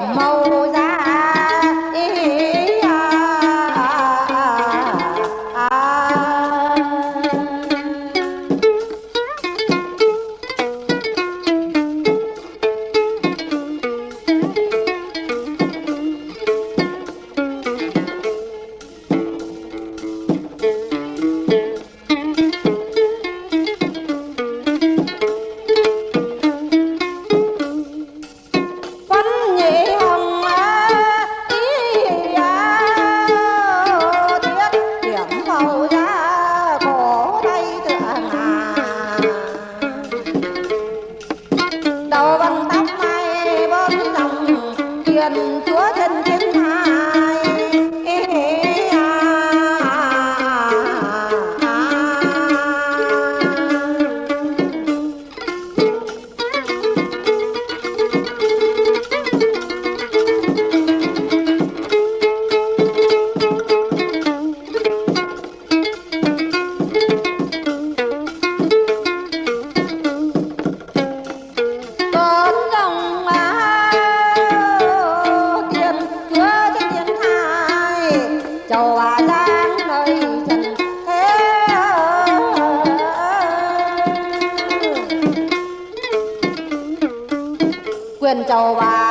điểm màu quyền chầu bà cai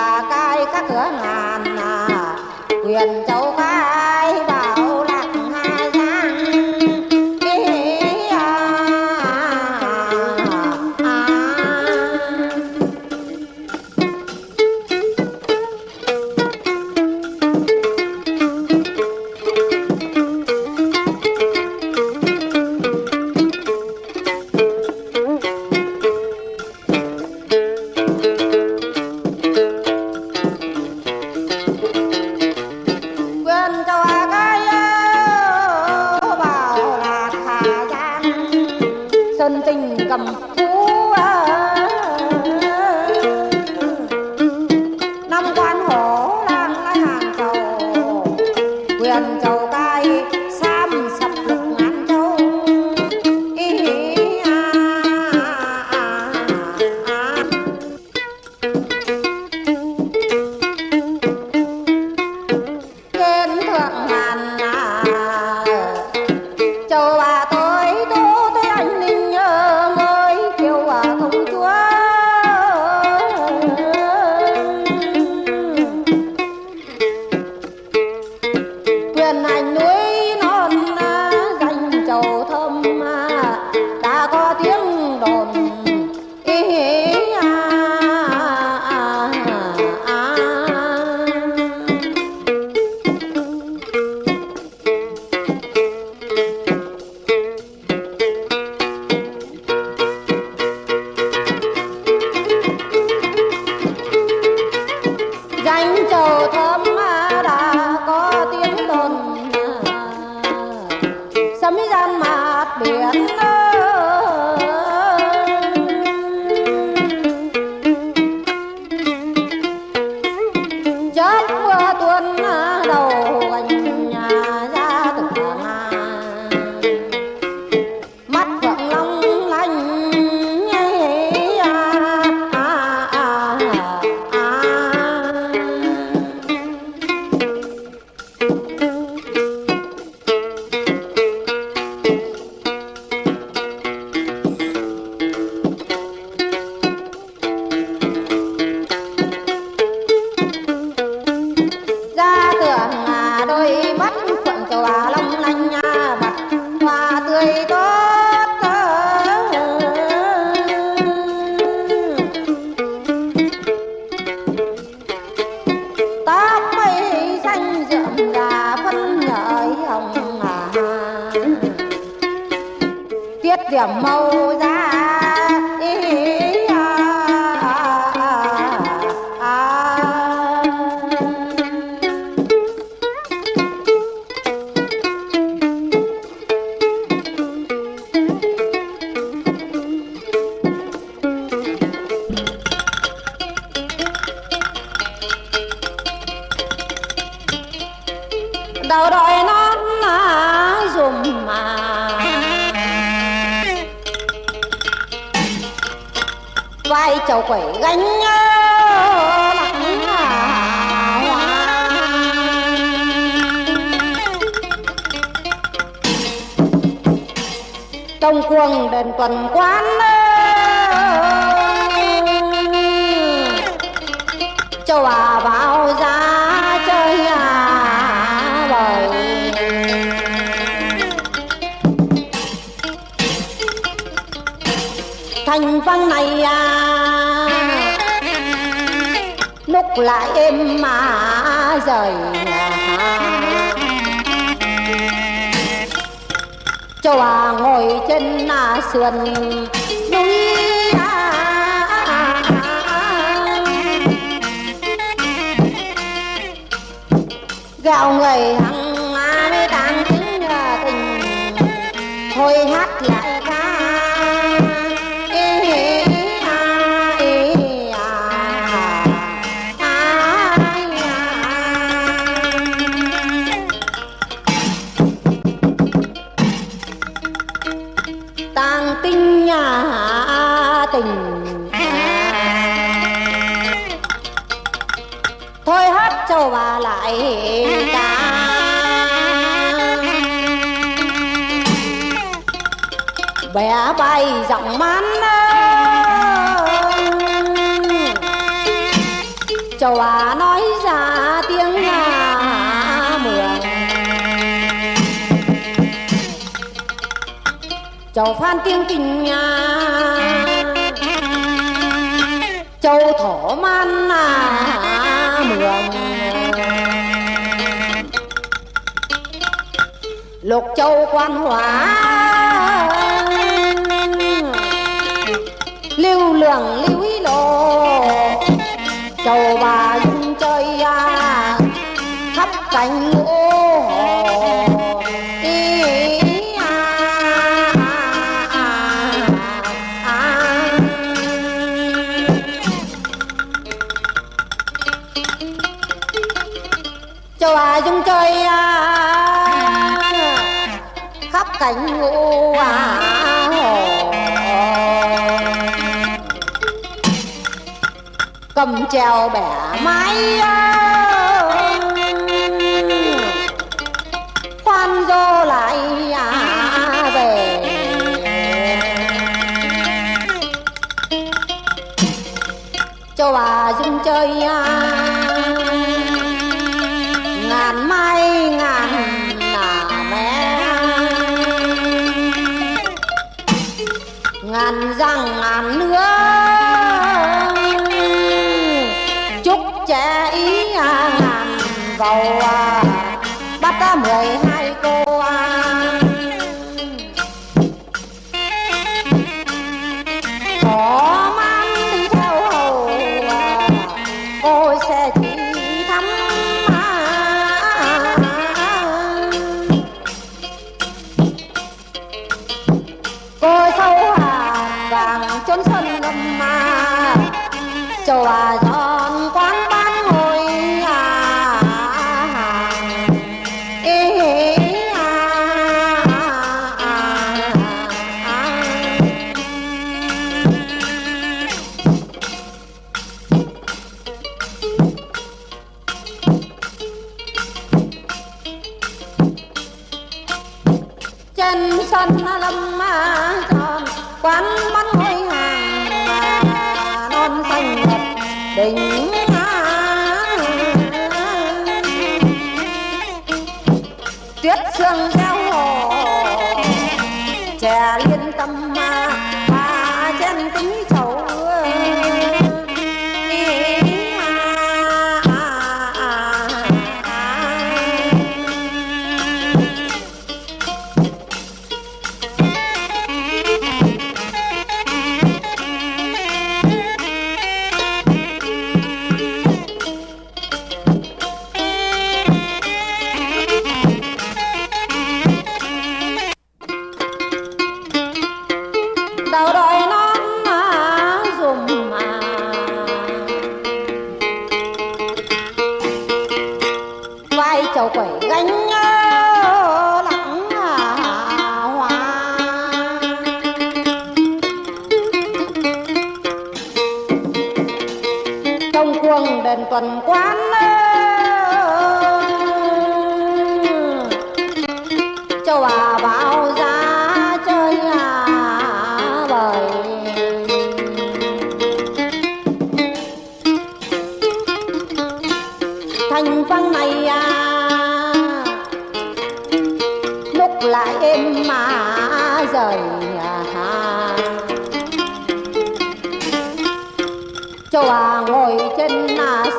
两猫 vai chầu quẩy gánh trong cuồng đền tuần quán châu à và văn này à. Lúc lại em mà rời cho à ngồi trên à, sườn núi à. gạo người hằng bé bay giọng man châu á nói ra tiếng là mượn, châu phan tiếng kinh nhà châu thổ man à mường. Lục châu quan hóa lưu lượng lưu ý lộ. Chầu bà dung chơi à, khắp cảnh ngô treo bẻ máy, khoan dô lại à, về. Cho bà dung chơi à, ngàn mai ngàn là mẹ ngàn răng hòa vào giá chơi là bời. Thành văn này à lúc lại em mà rời à, cho à ngồi trên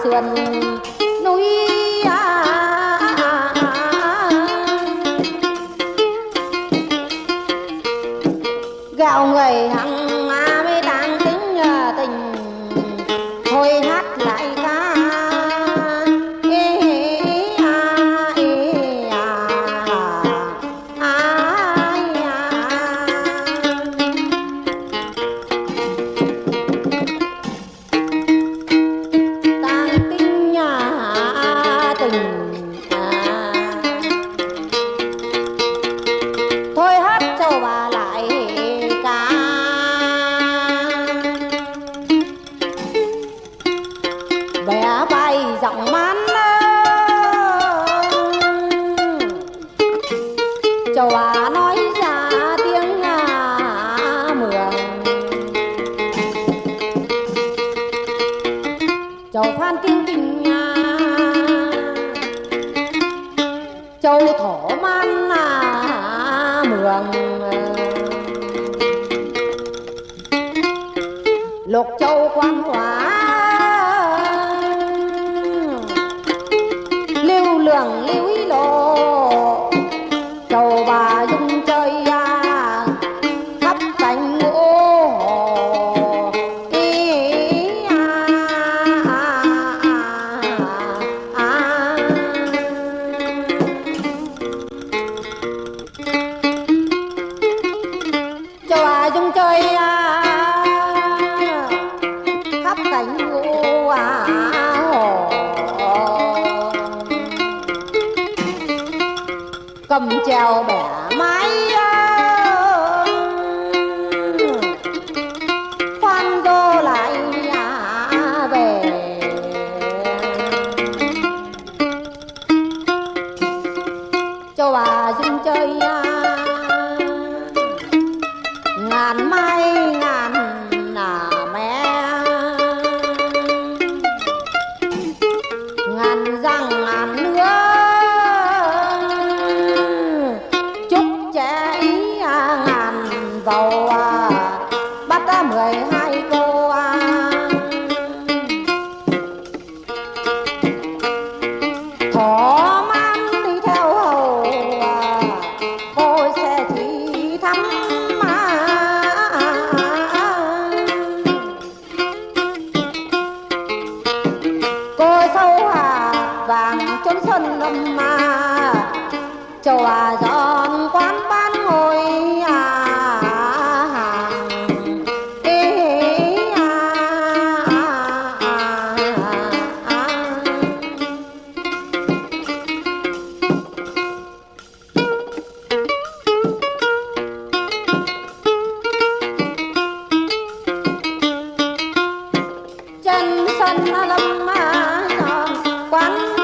sườn châu thổ man à, mường. Lục châu quan hóa cầm treo bẻ máy. cành lâm son quán